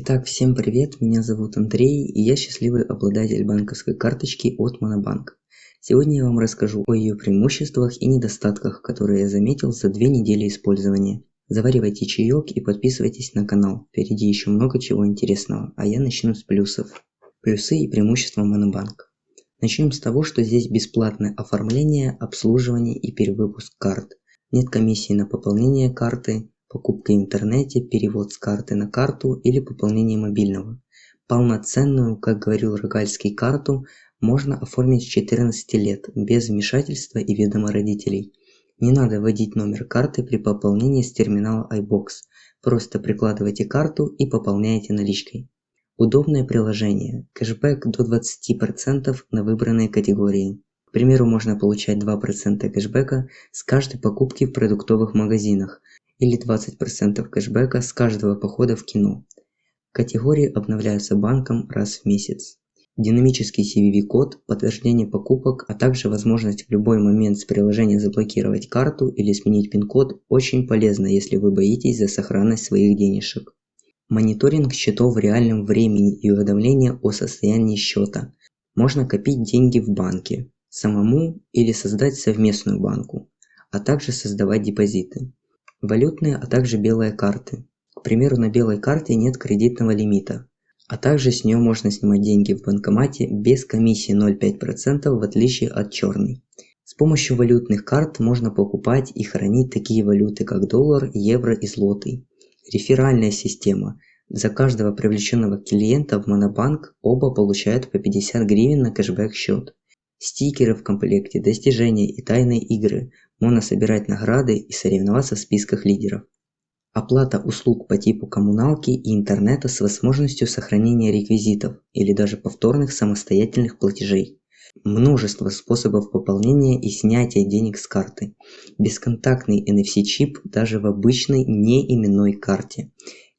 Итак, всем привет, меня зовут Андрей, и я счастливый обладатель банковской карточки от Монобанк. Сегодня я вам расскажу о ее преимуществах и недостатках, которые я заметил за две недели использования. Заваривайте чаек и подписывайтесь на канал, впереди еще много чего интересного, а я начну с плюсов. Плюсы и преимущества Монобанк. Начнем с того, что здесь бесплатное оформление, обслуживание и перевыпуск карт. Нет комиссии на пополнение карты, покупка интернете, перевод с карты на карту или пополнение мобильного. Полноценную, как говорил Рогальский, карту можно оформить с 14 лет, без вмешательства и ведома родителей. Не надо вводить номер карты при пополнении с терминала iBox. Просто прикладывайте карту и пополняете наличкой. Удобное приложение. Кэшбэк до 20% на выбранные категории. К примеру, можно получать 2% кэшбэка с каждой покупки в продуктовых магазинах, или 20% кэшбэка с каждого похода в кино. Категории обновляются банком раз в месяц. Динамический CVV-код, подтверждение покупок, а также возможность в любой момент с приложения заблокировать карту или сменить пин-код очень полезно, если вы боитесь за сохранность своих денежек. Мониторинг счетов в реальном времени и уведомления о состоянии счета. Можно копить деньги в банке, самому или создать совместную банку, а также создавать депозиты валютные, а также белые карты. К примеру, на белой карте нет кредитного лимита, а также с нее можно снимать деньги в банкомате без комиссии 0,5% в отличие от черной. С помощью валютных карт можно покупать и хранить такие валюты, как доллар, евро и злотый. Реферальная система. За каждого привлеченного клиента в Монобанк оба получают по 50 гривен на кэшбэк счет. Стикеры в комплекте, достижения и тайные игры можно собирать награды и соревноваться в списках лидеров. Оплата услуг по типу коммуналки и интернета с возможностью сохранения реквизитов или даже повторных самостоятельных платежей. Множество способов пополнения и снятия денег с карты. Бесконтактный NFC-чип даже в обычной неименной карте.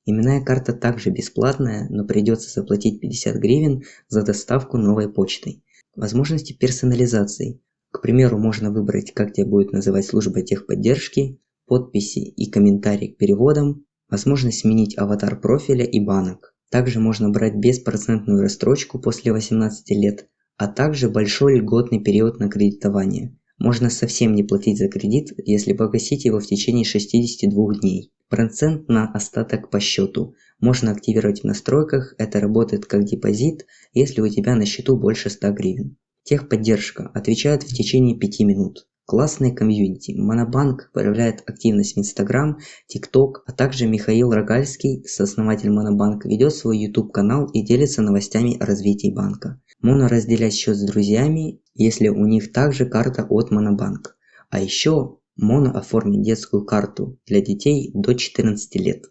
Именная карта также бесплатная, но придется заплатить 50 гривен за доставку новой почтой. Возможности персонализации. К примеру, можно выбрать, как тебя будет называть служба техподдержки, подписи и комментарии к переводам, возможность сменить аватар профиля и банок. Также можно брать беспроцентную рассрочку после 18 лет, а также большой льготный период на кредитование. Можно совсем не платить за кредит, если погасить его в течение 62 дней. Процент на остаток по счету. Можно активировать в настройках, это работает как депозит, если у тебя на счету больше 100 гривен. Техподдержка отвечает в течение 5 минут. Классные комьюнити. Монобанк проявляет активность в Инстаграм, ТикТок, а также Михаил Рогальский, сооснователь Монобанка, ведет свой YouTube канал и делится новостями о развитии банка. Можно разделять счет с друзьями, если у них также карта от Монобанк. А еще можно оформить детскую карту для детей до 14 лет.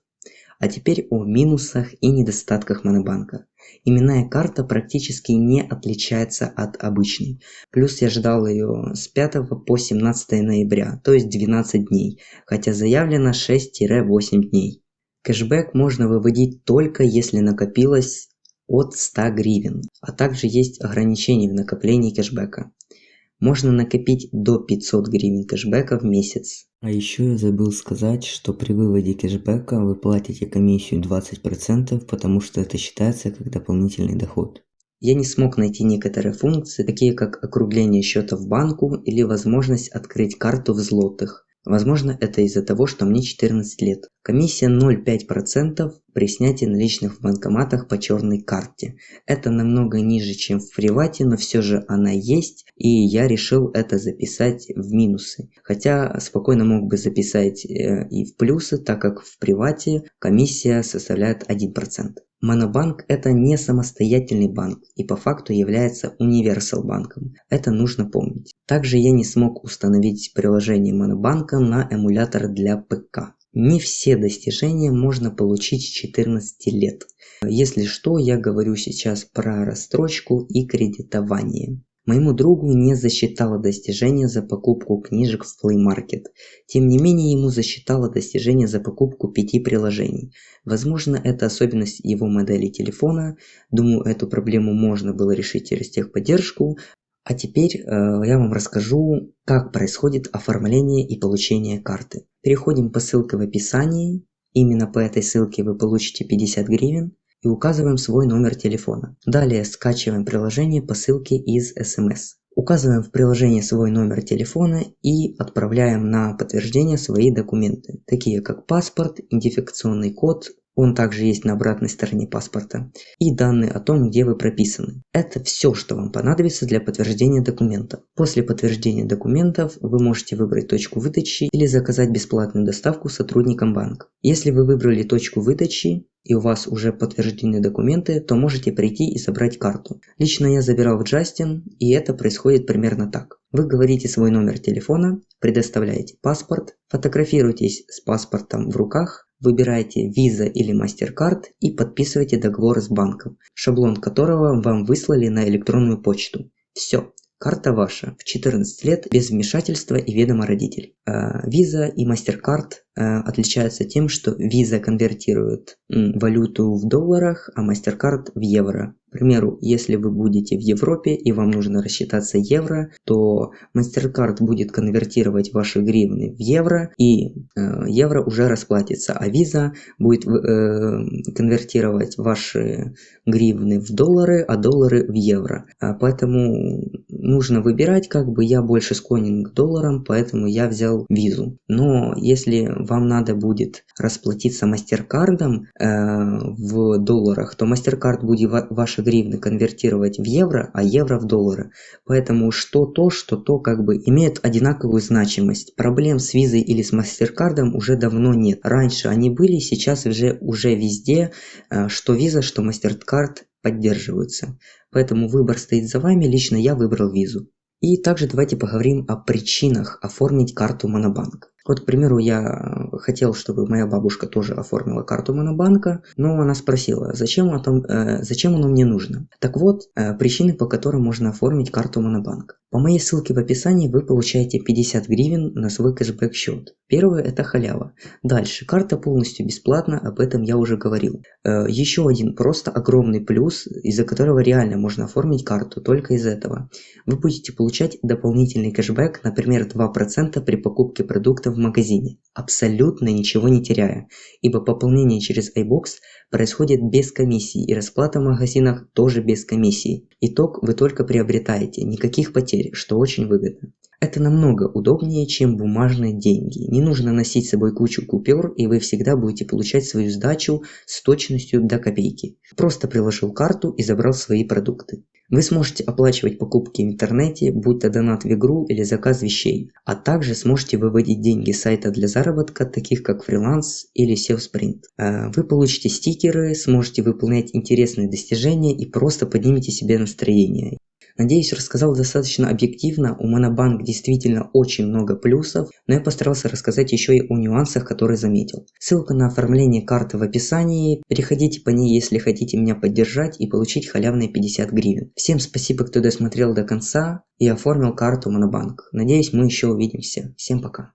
А теперь о минусах и недостатках Монобанка. Именная карта практически не отличается от обычной. Плюс я ждал ее с 5 по 17 ноября, то есть 12 дней, хотя заявлено 6-8 дней. Кэшбэк можно выводить только если накопилось от 100 гривен, а также есть ограничения в накоплении кэшбэка. Можно накопить до 500 гривен кэшбэка в месяц. А еще я забыл сказать, что при выводе кэшбэка вы платите комиссию 20%, потому что это считается как дополнительный доход. Я не смог найти некоторые функции, такие как округление счета в банку или возможность открыть карту в злотых. Возможно, это из-за того, что мне 14 лет. Комиссия 0,5% при снятии наличных в банкоматах по черной карте. Это намного ниже, чем в привате, но все же она есть, и я решил это записать в минусы. Хотя спокойно мог бы записать э, и в плюсы, так как в привате комиссия составляет 1%. Монобанк это не самостоятельный банк и по факту является универсал банком. Это нужно помнить. Также я не смог установить приложение Монобанка на эмулятор для ПК. Не все достижения можно получить с 14 лет. Если что, я говорю сейчас про рассрочку и кредитование. Моему другу не засчитало достижение за покупку книжек в Play Market. Тем не менее, ему засчитало достижение за покупку пяти приложений. Возможно, это особенность его модели телефона. Думаю, эту проблему можно было решить через техподдержку. А теперь э, я вам расскажу, как происходит оформление и получение карты. Переходим по ссылке в описании. Именно по этой ссылке вы получите 50 гривен. и указываем свой номер телефона. Далее скачиваем приложение по ссылке из SMS. Указываем в приложении свой номер телефона и отправляем на подтверждение свои документы, такие как паспорт, идентификационный код, он также есть на обратной стороне паспорта, и данные о том, где вы прописаны. Это все, что вам понадобится для подтверждения документов. После подтверждения документов вы можете выбрать точку выдачи или заказать бесплатную доставку сотрудникам банка. Если вы выбрали точку выдачи, и у вас уже подтверждены документы, то можете прийти и забрать карту. Лично я забирал в Justin, и это происходит примерно так. Вы говорите свой номер телефона, предоставляете паспорт, фотографируетесь с паспортом в руках, Выбираете Visa или MasterCard и подписываете договор с банком, шаблон которого вам выслали на электронную почту. Все, карта ваша в 14 лет без вмешательства и ведома родителей. А, Visa и MasterCard Э, отличаются тем, что Visa конвертирует валюту в долларах, а MasterCard в евро. К примеру, если вы будете в Европе и вам нужно рассчитаться евро, то MasterCard будет конвертировать ваши гривны в евро, и э, евро уже расплатится, а Visa будет э, конвертировать ваши гривны в доллары, а доллары в евро. А поэтому нужно выбирать, как бы я больше склонен к долларам, поэтому я взял визу. Но если вам надо будет расплатиться мастеркардом э, в долларах, то мастеркард будет ва ваши гривны конвертировать в евро, а евро в доллары. Поэтому что то, что то как бы имеет одинаковую значимость. Проблем с визой или с мастеркардом уже давно нет. Раньше они были, сейчас уже, уже везде, э, что виза, что мастеркард поддерживаются. Поэтому выбор стоит за вами, лично я выбрал визу. И также давайте поговорим о причинах оформить карту Монобанк. Вот, к примеру, я хотел, чтобы моя бабушка тоже оформила карту Монобанка, но она спросила, зачем, о том, э, зачем оно мне нужно. Так вот, э, причины, по которым можно оформить карту Монобанк. По моей ссылке в описании вы получаете 50 гривен на свой кэшбэк счет. Первое это халява. Дальше, карта полностью бесплатна, об этом я уже говорил. Э, еще один просто огромный плюс, из-за которого реально можно оформить карту, только из этого. Вы будете получать дополнительный кэшбэк, например 2% при покупке продуктов в магазине, абсолютно ничего не теряя, ибо пополнение через iBox происходит без комиссии и расплата в магазинах тоже без комиссии. Итог вы только приобретаете, никаких потерь, что очень выгодно. Это намного удобнее, чем бумажные деньги. Не нужно носить с собой кучу купюр, и вы всегда будете получать свою сдачу с точностью до копейки. Просто приложил карту и забрал свои продукты. Вы сможете оплачивать покупки в интернете, будь то донат в игру или заказ вещей, а также сможете выводить деньги с сайта для заработка, таких как фриланс или SEO Sprint. Э, вы получите стикеры, сможете выполнять интересные достижения и просто поднимете себе настроение. Надеюсь, рассказал достаточно объективно, у Монобанк действительно очень много плюсов, но я постарался рассказать еще и о нюансах, которые заметил. Ссылка на оформление карты в описании, переходите по ней, если хотите меня поддержать и получить халявные 50 гривен. Всем спасибо, кто досмотрел до конца и оформил карту Монобанк. Надеюсь, мы еще увидимся. Всем пока.